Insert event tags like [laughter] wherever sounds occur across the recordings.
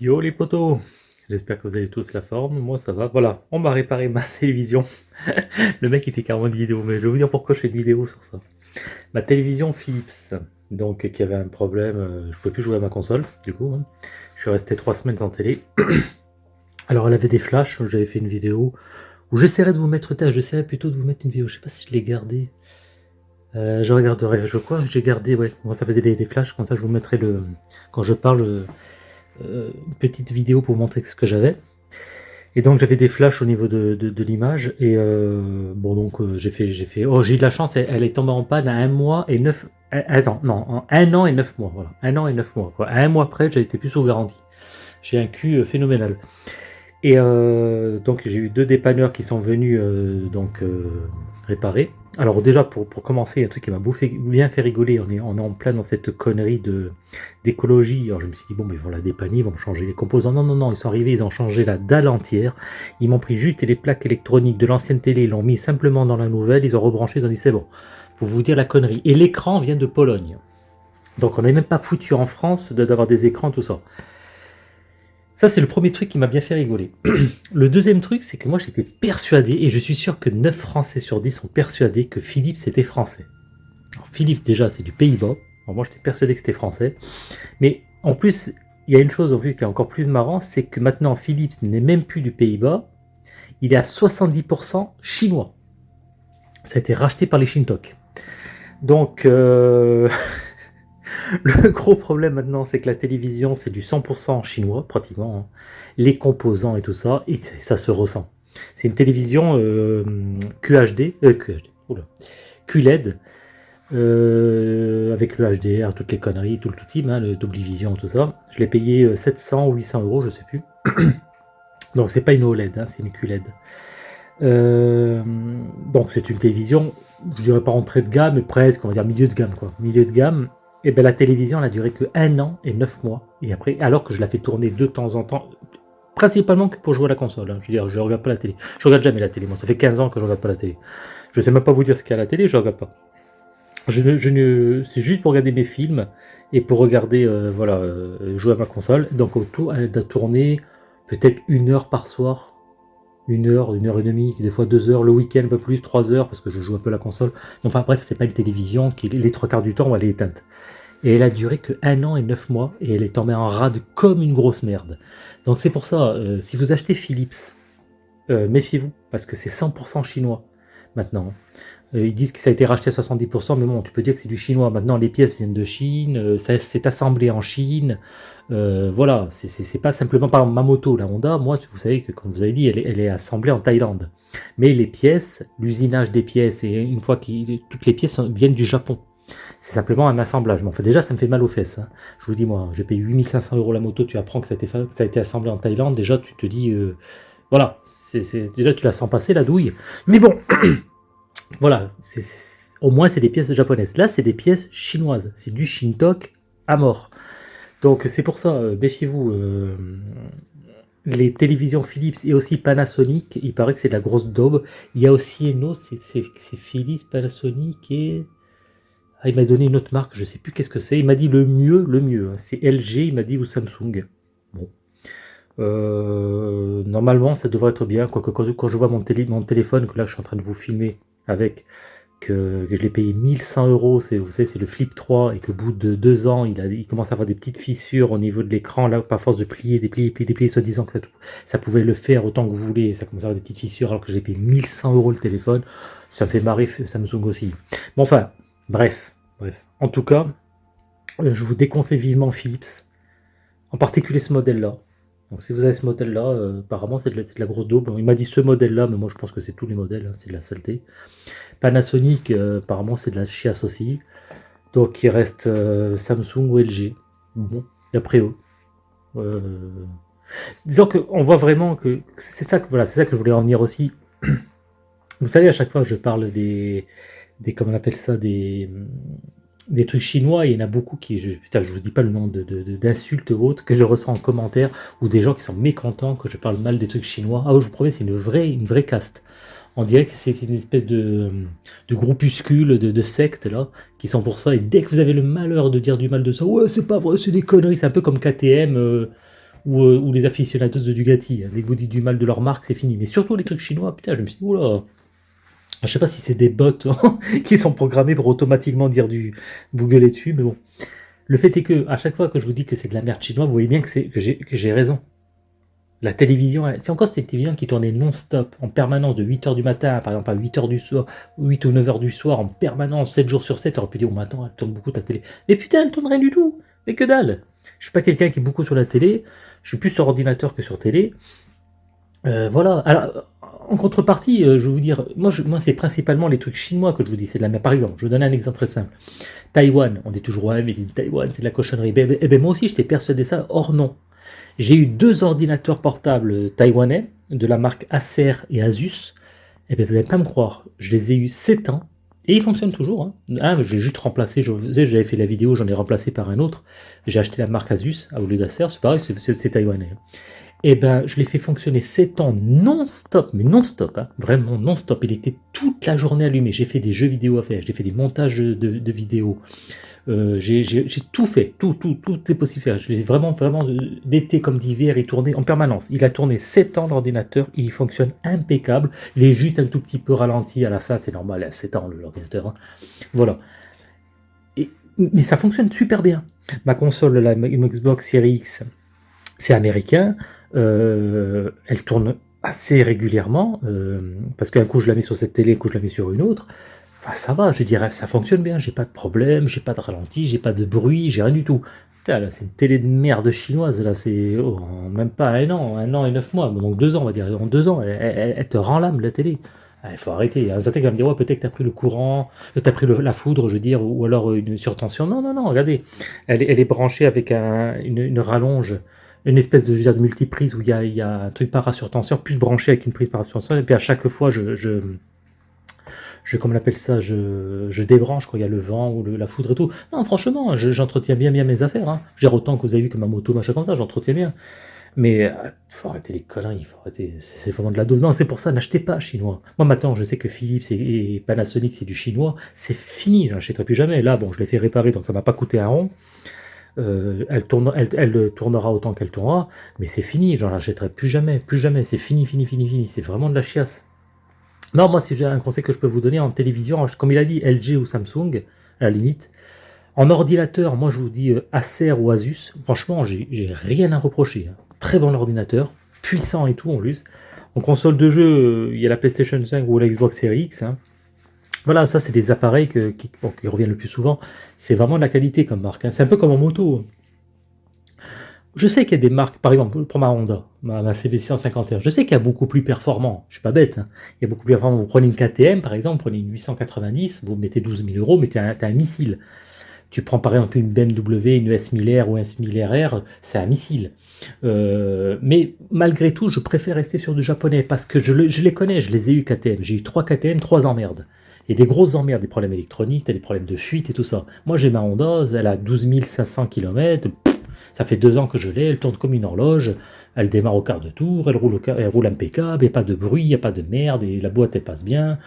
Yo les potos J'espère que vous avez tous la forme, moi ça va. Voilà, on m'a réparé ma [laughs] télévision. le mec il fait carrément une vidéo, mais je vais vous dire pourquoi je fais une vidéo sur ça. Ma télévision Philips, donc qui avait un problème, euh, je pouvais plus jouer à ma console, du coup. Hein. Je suis resté trois semaines sans télé. [clears throat] Alors elle avait des flashs, j'avais fait une vidéo où j'essaierai de vous mettre, j'essaierai plutôt de vous mettre une vidéo, je sais pas si je l'ai gardée. Euh, je regarderai, je crois que j'ai gardé, ouais, moi ça faisait des, flashs, comme ça je vous mettrai le, quand je parle, une petite vidéo pour montrer ce que j'avais. Et donc j'avais des flashs au niveau de, de, l'image et euh, bon donc euh, j'ai fait j'ai fait oh j'ai eu de la chance elle, est tombée en panne à un mois et neuf attends non un an et neuf mois voilà un an et neuf mois quoi. Un mois près j'ai été plus sous garantie. J'ai un cul phénoménal. Et donc j'ai eu deux dépanneurs qui sont venus donc réparer. Alors déjà, pour, commencer, un truc qui m'a bien fait rigoler, on est, on est en plein dans cette connerie d'écologie. Alors je me suis dit, bon, mais ils vont la dépanner, ils vont changer les composants. Non, non, non, ils sont arrivés, ils ont changé la dalle entière. Ils m'ont pris juste les plaques électroniques de l'ancienne télé, ils l'ont mis simplement dans la nouvelle, ils ont rebranché, ils ont dit, c'est bon. Pour vous dire la connerie. Et l'écran vient de Pologne. Donc on n'est même pas foutu en France d'avoir des écrans, tout ça. Ça, c'est le premier truc qui m'a bien fait rigoler. [clears throat] le deuxième truc, c'est que moi, j'étais persuadé, et je suis sûr que 9 Français sur 10 sont persuadés que Philips était français. Alors, Philips, déjà, c'est du Pays-Bas. Moi, j'étais persuadé que c'était français. Mais en plus, il y a une chose en plus qui est encore plus marrant, c'est que maintenant, Philips n'est même plus du Pays-Bas. Il est à 70% chinois. Ça a été racheté par les Shintok. Donc, euh... [laughs] Le [laughs] gros problème maintenant, c'est que la télévision, c'est du 100% chinois, pratiquement. Hein. Les composants et tout ça, et ça se ressent. C'est une télévision euh, QHD, euh, QLED, euh, avec le HDR, toutes les conneries, tout le tout team, hein, le double vision, tout ça. Je l'ai payé 700 euh, ou 800 euros, je sais plus. [clears throat] Donc c'est pas une OLED, hein, c'est une QLED. donc c'est une télévision, je dirais pas entrée de gamme, mais presque, on va dire milieu de gamme, quoi. Milieu de gamme, et eh bien la télévision, elle duré que un an et neuf mois. Et après, alors que je la fais tourner de temps en temps, principalement que pour jouer à la console. Hein. Je veux dire, je regarde pas la télé. Je regarde jamais la télé. Moi, ça fait 15 ans que je regarde pas la télé. Je sais même pas vous dire ce qu'il y a à la télé, je regarde pas. Je, je, c'est juste pour regarder mes films et pour regarder, euh, voilà, euh, jouer à ma console. Donc autour, elle doit tourner peut-être une heure par soir. Une heure, une heure et demie, des fois deux heures, le week-end un peu plus, trois heures, parce que je joue un peu la console. Enfin bref, c'est pas une télévision qui, les trois quarts du temps, elle est éteinte. Et elle a duré que un an et neuf mois, et elle est tombée en rade comme une grosse merde. Donc c'est pour ça, euh, si vous achetez Philips, euh, méfiez-vous, parce que c'est 100% chinois maintenant. Euh, ils disent que ça a été racheté à 70%, mais bon, tu peux dire que c'est du chinois. Maintenant, les pièces viennent de Chine, ça c'est assemblé en Chine. voilà, c'est pas simplement par ma moto, la Honda. Moi, vous savez que, comme vous avez dit, elle est, assemblée en Thaïlande. Mais les pièces, l'usinage des pièces, et une fois que toutes les pièces viennent du Japon. C'est simplement un assemblage. Mais enfin, déjà, ça me fait mal aux fesses. Hein. Je vous dis, moi, j'ai payé 8500 euros la moto, tu apprends que ça a été, assemblé en Thaïlande. Déjà, tu te dis, euh, voilà, déjà, tu la sens passer, la douille. Mais bon, [clears throat] voilà, au moins, c'est des pièces japonaises. Là, c'est des pièces chinoises. C'est du Shintok à mort. Donc, c'est pour ça, euh, méfiez-vous. Euh, les télévisions Philips et aussi Panasonic, il paraît que c'est de la grosse daube. Il y a aussi Eno, c'est Philips, Panasonic et ah, il m'a donné une autre marque, je sais plus qu'est-ce que c'est. Il m'a dit le mieux, le mieux. C'est LG, il m'a dit, ou Samsung. Bon. Euh, normalement, ça devrait être bien. Quoique, quand, quand je vois mon, télé, mon téléphone, que là, je suis en train de vous filmer avec, que, je l'ai payé 1100 euros, vous savez, c'est le Flip 3, et qu'au bout de deux ans, il, commence à avoir des petites fissures au niveau de l'écran, là, par force de plier, déplier, déplier, déplier, soi-disant que ça, ça, pouvait le faire autant que vous voulez, ça commence à avoir des petites fissures, alors que j'ai payé 1100 euros le téléphone, ça me fait marrer Samsung aussi. Bon, enfin, Bref, bref. En tout cas, euh, je vous déconseille vivement Philips, en particulier ce modèle-là. Donc si vous avez ce modèle-là, euh, apparemment c'est de, la grosse daube. il m'a dit ce modèle-là, mais moi je pense que c'est tous les modèles, hein, c'est de la saleté. Panasonic, euh, apparemment c'est de la chiasse aussi. Donc il reste Samsung ou LG. Bon, d'après eux. disons qu'on voit vraiment que c'est ça que voilà, c'est ça que je voulais en venir aussi. Vous savez, à chaque fois je parle des, des comment on appelle ça, des, des trucs chinois, il y en a beaucoup qui, je, putain, je vous dis pas le nom d'insultes de, ou autres, que je reçois en commentaire, ou des gens qui sont mécontents que je parle mal des trucs chinois. Ah, je vous promets, c'est une vraie, une vraie caste. On dirait que c'est une espèce de, de groupuscule, de, de secte, là, qui sont pour ça. Et dès que vous avez le malheur de dire du mal de ça, ouais, c'est pas vrai, c'est des conneries. C'est un peu comme KTM, euh, ou, euh, ou les aficionados de Dugati. Dès que vous dites du mal de leur marque, c'est fini. Mais surtout les trucs chinois, putain, je me suis dit, oula, je sais pas si c'est des bots [laughs] qui sont programmés pour automatiquement dire du Google dessus, mais bon. Le fait est que, à chaque fois que je vous dis que c'est de la merde chinoise, vous voyez bien que, j'ai raison. La télévision, c'est encore cette télévision qui tournait non-stop, en permanence, de 8h du matin, par exemple à 8h du soir, 8 ou 9h du soir, en permanence, 7 jours sur 7, aurait pu dire, oh, mais attends, elle tourne beaucoup ta télé. Mais putain, elle tourne rien du tout Mais que dalle Je suis pas quelqu'un qui est beaucoup sur la télé, je suis plus sur ordinateur que sur télé. Euh, voilà. Alors, en contrepartie, euh, je vais vous dire, moi, c'est principalement les trucs chinois que je vous dis, c'est de la même. Par exemple, je vous donne un exemple très simple. Taïwan, on dit toujours, ouais, mais Taïwan, c'est de la cochonnerie. Eh ben, eh ben moi aussi, j'étais persuadé ça. Or, non. J'ai eu deux ordinateurs portables taïwanais de la marque Acer et Asus. Eh bien, vous n'allez pas me croire, je les ai eu 7 ans et ils fonctionnent toujours. Hein. Ah, j'ai juste remplacé, j'avais fait la vidéo, j'en ai remplacé par un autre. J'ai acheté la marque Asus au lieu d'Acer, c'est pareil, c'est taïwanais. Eh ben, je l'ai fait fonctionner 7 ans non-stop, mais non-stop, hein, vraiment non-stop. Il était toute la journée allumé. J'ai fait des jeux vidéo à faire, j'ai fait des montages de, vidéos. Euh, j'ai tout fait, tout, tout, tout est possible. Je l'ai vraiment, vraiment, euh, d'été comme d'hiver, il tournait en permanence. Il a tourné 7 ans l'ordinateur, il fonctionne impeccable. Les jutes un tout petit peu ralentis à la fin, c'est normal, à 7 ans l'ordinateur. Hein. Voilà. Et, mais ça fonctionne super bien. Ma console, la Xbox Series X, c'est américain. Euh, elle tourne assez régulièrement, euh, parce qu'un coup je la mets sur cette télé, un coup je la mets sur une autre. Enfin, ça va, je dirais, ça fonctionne bien, j'ai pas de problème, j'ai pas de ralenti, j'ai pas de bruit, j'ai rien du tout. c'est une télé de merde chinoise, là, c'est oh, même pas un an, un an et neuf mois, donc deux ans, on va dire, en deux ans, elle, te rend l'âme, la télé. Ah, il faut arrêter. Un qui va me dire, ouais, peut-être que tu as pris le courant, tu as pris la foudre, je veux dire, ou, alors une surtension. Non, non, non, regardez. Elle, est branchée avec une, rallonge une espèce de, de multiprise où il y a, un truc parasurtenseur plus branché avec une prise parasurtenseur et puis à chaque fois je, je, je comme on appelle ça, je, débranche quand il y a le vent ou la foudre et tout. Non, franchement, j'entretiens bien bien mes affaires. Hein. Autant que vous avez vu que ma moto, machin comme ça, j'entretiens bien. Mais il euh, faut arrêter les conneries, il faut arrêter, c'est vraiment de la doule. Non, c'est pour ça, n'achetez pas chinois. Moi maintenant, je sais que Philips et, Panasonic c'est du chinois, c'est fini, j'achèterai plus jamais. Là, bon, je l'ai fait réparer, donc ça m'a pas coûté un rond. Euh, elle, elle, tournera autant qu'elle tournera, mais c'est fini, j'en achèterai plus jamais, plus jamais, c'est fini, fini, fini, fini, c'est vraiment de la chiasse. Non, moi, si j'ai un conseil que je peux vous donner en télévision, comme il a dit, LG ou Samsung, à la limite, en ordinateur, moi je vous dis euh, Acer ou Asus, franchement, j'ai rien à reprocher. Hein. Très bon ordinateur, puissant et tout en plus. En console de jeu, euh, il y a la PlayStation 5 ou la Xbox Series X. Hein. Voilà, ça c'est des appareils qui, reviennent le plus souvent. C'est vraiment de la qualité comme marque. Hein. C'est un peu comme en moto. Je sais qu'il y a des marques, par exemple, pour ma Honda, ma, ma CB651, je sais qu'il y a beaucoup plus performant. Je suis pas bête. Hein. Il y a beaucoup plus performant. Vous prenez une KTM, par exemple, vous prenez une 890, vous mettez 12 000 euros, mais tu as, un missile. Tu prends par exemple une BMW, une S1000R ou un S1000RR, c'est un missile. Euh, mais malgré tout, je préfère rester sur du japonais parce que je, je les connais, je les ai eu KTM. J'ai eu 3 KTM, 3 emmerdes. Il y a des grosses emmerdes, des problèmes électroniques, des problèmes de fuite et tout ça. Moi, j'ai ma Honda, elle a 12 500 km, ça fait deux ans que je l'ai, elle tourne comme une horloge, elle démarre au quart de tour, elle roule, impeccable, il n'y a pas de bruit, il n'y a pas de merde, et la boîte, elle passe bien.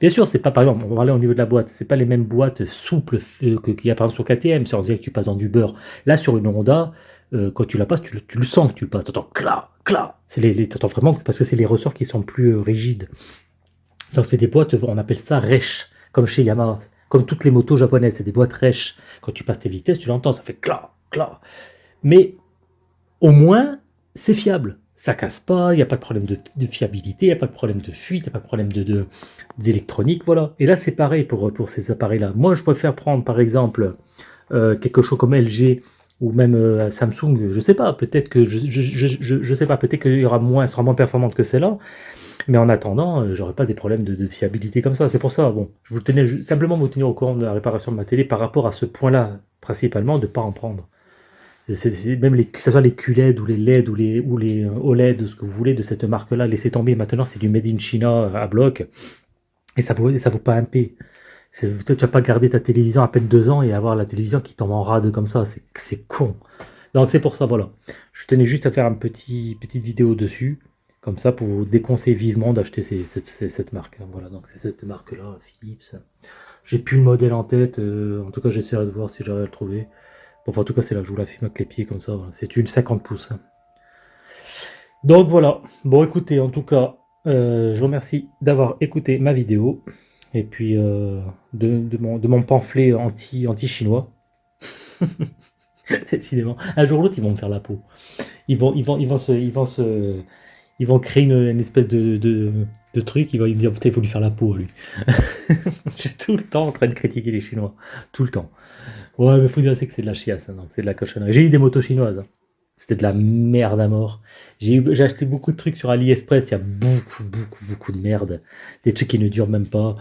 Bien sûr, c'est pas, par exemple, on va parler au niveau de la boîte, c'est pas les mêmes boîtes souples qu'il y a par exemple sur KTM, c'est on dirait que tu passes dans du beurre. Là, sur une Honda, euh, quand tu la passes, tu, le sens que tu passes, entends cla, cla, c'est les, vraiment, parce que c'est les ressorts qui sont plus euh, rigides. Donc c'est des boîtes, on appelle ça resh, comme chez Yamaha. Comme toutes les motos japonaises, c'est des boîtes resh. Quand tu passes tes vitesses, tu l'entends, ça fait cla, cla. Mais au moins, c'est fiable. Ça casse pas, il n'y a pas de problème de, fiabilité, il n'y a pas de problème de fuite, il n'y a pas de problème d'électronique, de, voilà. Et là, c'est pareil pour, pour ces appareils-là. Moi, je préfère prendre, par exemple, euh, quelque chose comme LG ou même euh, Samsung, je sais pas, peut-être que je, je, sais pas, peut-être qu'il y aura moins, sera moins performante que celle-là, mais en attendant, euh, j'aurais pas des problèmes de, fiabilité comme ça. C'est pour ça, bon, je vous tenais simplement vous tenir au courant de la réparation de ma télé par rapport à ce point-là, principalement, de ne pas en prendre. même les, que ce soit les QLED ou les LED ou les, ou les euh, OLED, ce que vous voulez de cette marque-là, laissez tomber. Maintenant, c'est du Made in China à bloc. Et ça vaut, ça vaut pas un P. Tu vas pas garder ta télévision à peine deux ans et avoir la télévision qui tombe en rade comme ça. C'est con. Donc c'est pour ça, voilà. Je tenais juste à faire une petit, petite vidéo dessus. Comme ça, pour vous déconseiller vivement d'acheter cette, marque. Hein. Voilà, donc c'est cette marque-là, Philips. J'ai plus le modèle en tête. Euh, en tout cas, j'essaierai de voir si j'arrive à le trouver. Bon, enfin, en tout cas, c'est là, je vous la filme avec les pieds comme ça. C'est une 50 pouces. Hein. Donc voilà. Bon, écoutez, en tout cas, euh, je vous remercie d'avoir écouté ma vidéo. Et puis, euh, de, mon, pamphlet anti- anti-chinois. [laughs] Décidément. Un jour ou l'autre, ils vont me faire la peau. Ils vont, ils vont, ils vont ils vont se, ils vont créer une, espèce de, truc. Ils vont dire, putain, il faut lui faire la peau à lui. [laughs] Je suis tout le temps en train de critiquer les Chinois. Tout le temps. Ouais, mais faut dire que c'est de la chiasse, hein, c'est de la cochonnerie. J'ai eu des motos chinoises. hein. C'était de la merde à mort. J'ai acheté beaucoup de trucs sur AliExpress. Il y a beaucoup, beaucoup, beaucoup de merde. Des trucs qui ne durent même pas.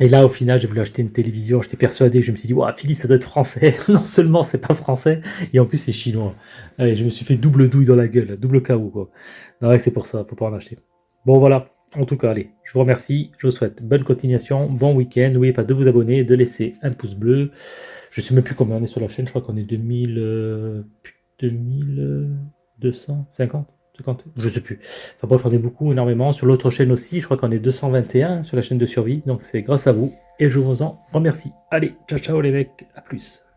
Et là, au final, j'ai voulu acheter une télévision. J'étais persuadé, je me suis dit, Ouah, Philippe, ça doit être français. [laughs] non seulement c'est pas français, et en plus c'est chinois. Allez, je me suis fait double douille dans la gueule, double KO, quoi. Non, ouais, c'est pour ça, faut pas en acheter. Bon, voilà. En tout cas, allez, je vous remercie. Je vous souhaite bonne continuation, bon week-end. N'oubliez pas de vous abonner, de laisser un pouce bleu. Je sais même plus combien on est sur la chaîne. Je crois qu'on est 2000, euh, 2250 50, je sais plus. Enfin bref, on est beaucoup, énormément. Sur l'autre chaîne aussi, je crois qu'on est 221 sur la chaîne de survie. Donc c'est grâce à vous et je vous en remercie. Allez, ciao ciao les mecs, à plus.